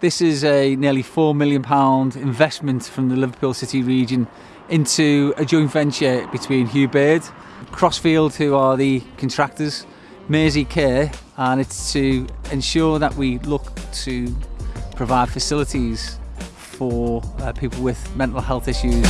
This is a nearly £4 million investment from the Liverpool City region into a joint venture between Hugh Baird, Crossfield, who are the contractors, Mersey Care, and it's to ensure that we look to provide facilities for uh, people with mental health issues.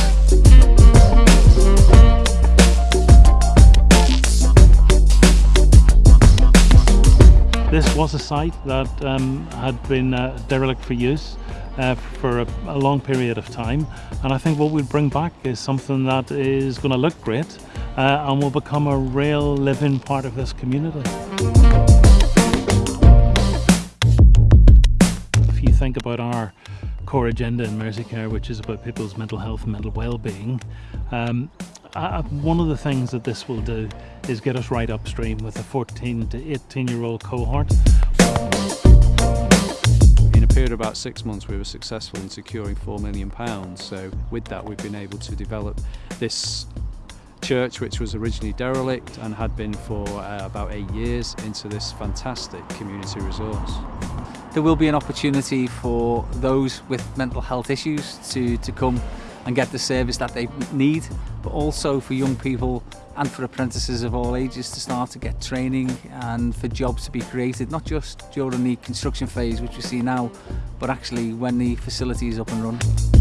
This was a site that um, had been uh, derelict for use uh, for a, a, long period of time and I think what we'll bring back is something that is going to look great uh, and will become a real living part of this community. If you think about our core agenda in Mersey Merseycare which is about people's mental health and mental well-being um, uh, one of the things that this will do is get us right upstream with the 14 to 18 year old cohort. In a period of about six months we were successful in securing £4 million so with that we've been able to develop this church which was originally derelict and had been for uh, about eight years into this fantastic community resource. there will be an opportunity for those with mental health issues to, to come and get the service that they need, but also for young people and for apprentices of all ages to start to get training and for jobs to be created, not just during the construction phase, which we see now, but actually when the facility is up and running.